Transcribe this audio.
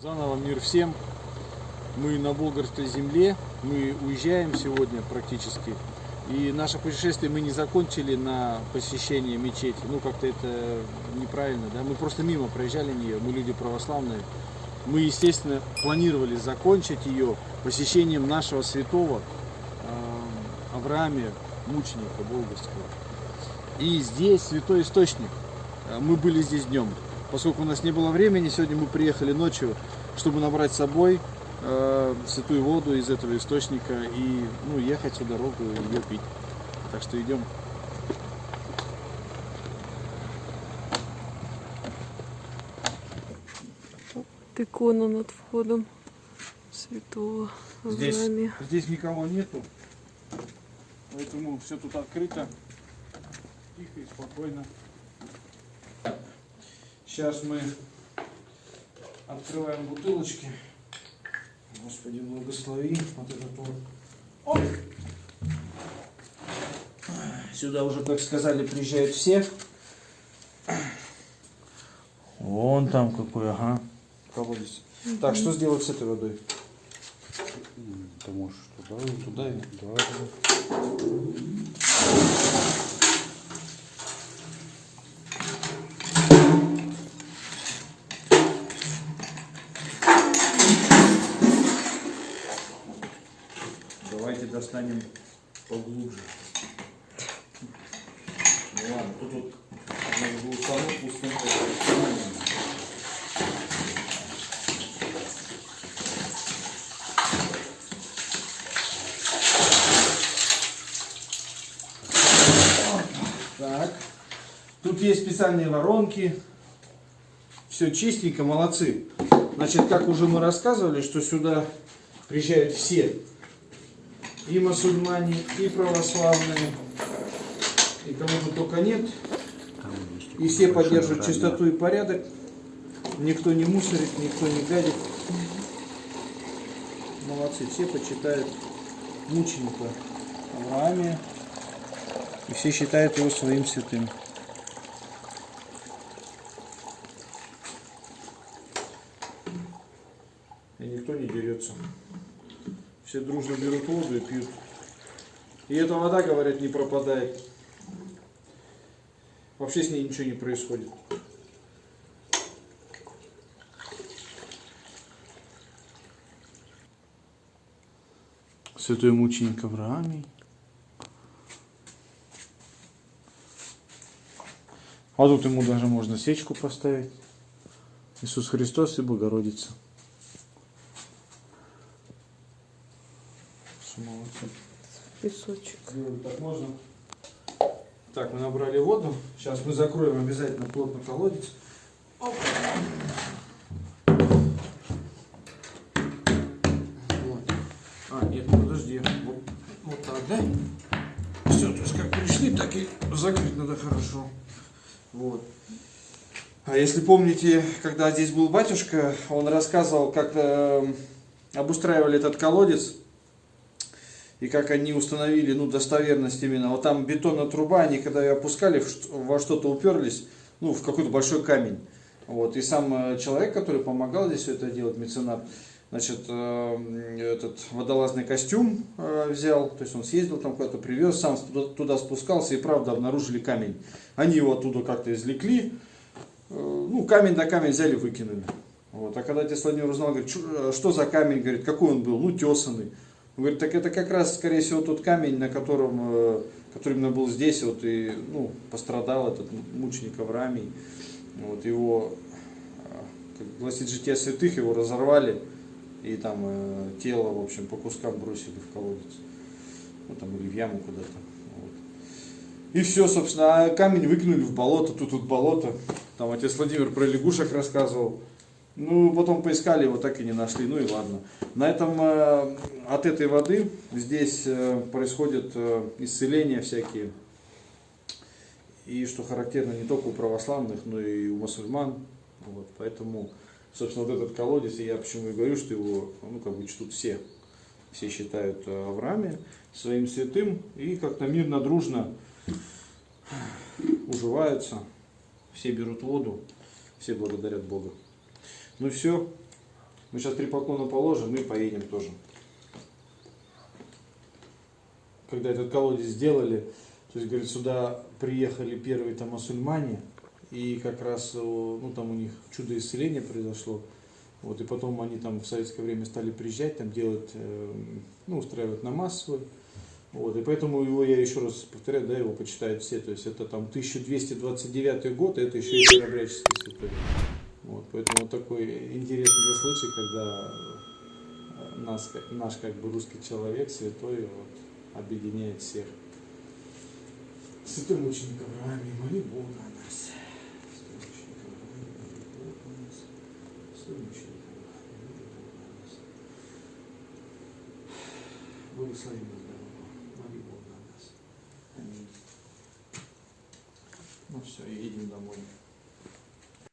Заново мир всем. Мы на Болгарской земле. Мы уезжаем сегодня практически. И наше путешествие мы не закончили на посещении мечети. Ну, как-то это неправильно, да? Мы просто мимо проезжали нее. Мы люди православные. Мы, естественно, планировали закончить ее посещением нашего святого э, Авраамия, мученика болгарского. И здесь святой источник. Э, Мы были здесь днем. Поскольку у нас не было времени, сегодня мы приехали ночью, чтобы набрать с собой э, святую воду из этого источника и ну, ехать всю дорогу и ее пить. Так что идем. Икона над входом святого Здесь, Авраамия. здесь никого нету, поэтому все тут открыто, тихо и спокойно. Сейчас мы открываем бутылочки. Господи, благослови вот этот вот. Оп! Сюда уже, как сказали, приезжают все. Вон там какой, ага, колодец. Так, что сделать с этой водой? Ты можешь туда, Туда и да. Давайте достанем поглубже. Ну ладно, тут вот саму пустым Так. Тут есть специальные воронки. Все чистенько, молодцы. Значит, как уже мы рассказывали, что сюда приезжают все и мусульмане, и православные, и кого тут только нет. И все поддерживают чистоту и порядок. Никто не мусорит, никто не гадит. Молодцы, все почитают мученика Авраамия. И все считают его своим святым. И никто не дерется. Все дружно берут воду и пьют. И эта вода, говорят, не пропадает. Вообще с ней ничего не происходит. Святой мученик Авраамий. А тут ему даже можно свечку поставить. Иисус Христос и Богородица. Что молодцы. Песочек. Сделали так можно. Так, мы набрали воду. Сейчас мы закроем обязательно плотно колодец. Оп. Вот. А, нет, подожди. Вот, вот так, да? Все, то есть как пришли, так и закрыть надо хорошо. Вот. А если помните, когда здесь был батюшка, он рассказывал, как э, обустраивали этот колодец и как они установили ну, достоверность именно. Вот там бетонная труба, они когда ее опускали, во что-то уперлись, ну, в какой-то большой камень. Вот. И сам э, человек, который помогал здесь все это делать, меценат, значит, э, этот водолазный костюм э, взял, то есть он съездил там куда-то, привез, сам туда, спускался и правда обнаружили камень. Они его оттуда как-то извлекли, ну, камень на камень взяли, выкинули. Вот. А когда отец Владимир узнал, говорит, «Чё- э, что за камень, говорит, какой он был, ну, тесанный. Он говорит, так это как раз, скорее всего, тот камень, на котором, э, который именно был здесь, вот, и, ну, пострадал этот мученик Авраамий. Вот, его, как гласит житие святых, его разорвали, и там э, тело, в общем, по кускам бросили в колодец. Ну, там, или в яму куда-то. Вот. И все, собственно, а камень выкинули в болото, тут тут болото. Там отец Владимир про лягушек рассказывал. Ну, потом поискали, его так и не нашли, ну и ладно. На этом, э, от этой воды здесь э, происходят э, исцеления всякие. И что характерно не только у православных, но и у мусульман. Вот, поэтому, собственно, вот этот колодец, я почему и говорю, что его, ну, как бы чтут все. Все считают Авраамия своим святым, и как-то мирно, дружно уживаются. Все берут воду, все благодарят Бога. Ну все, Мы сейчас три поклона положим и поедем тоже. Когда этот колодец сделали, то есть, говорит, сюда приехали первые там мусульмане, и как раз, о, ну, там у них чудо исцеления произошло. Вот, и потом они там в советское время стали приезжать, там делать, э, ну, устраивать намаз свой. Вот, и поэтому его, я еще раз повторяю, да, его почитают все. То есть это там 1229 год, и это еще и Старообрядческий святой. Вот, поэтому вот такой интересный случай, когда э, нас, наш как бы русский человек, святой, вот, объединяет всех. Святой мученик Аврааме, моли Бога о нас. Святой мученик Аврааме, моли Бога нас. Святой мученик Аврааме, моли Бога нас. Благослови нас, дорогу. Моли Бога о нас. Аминь. Ну все, едем домой.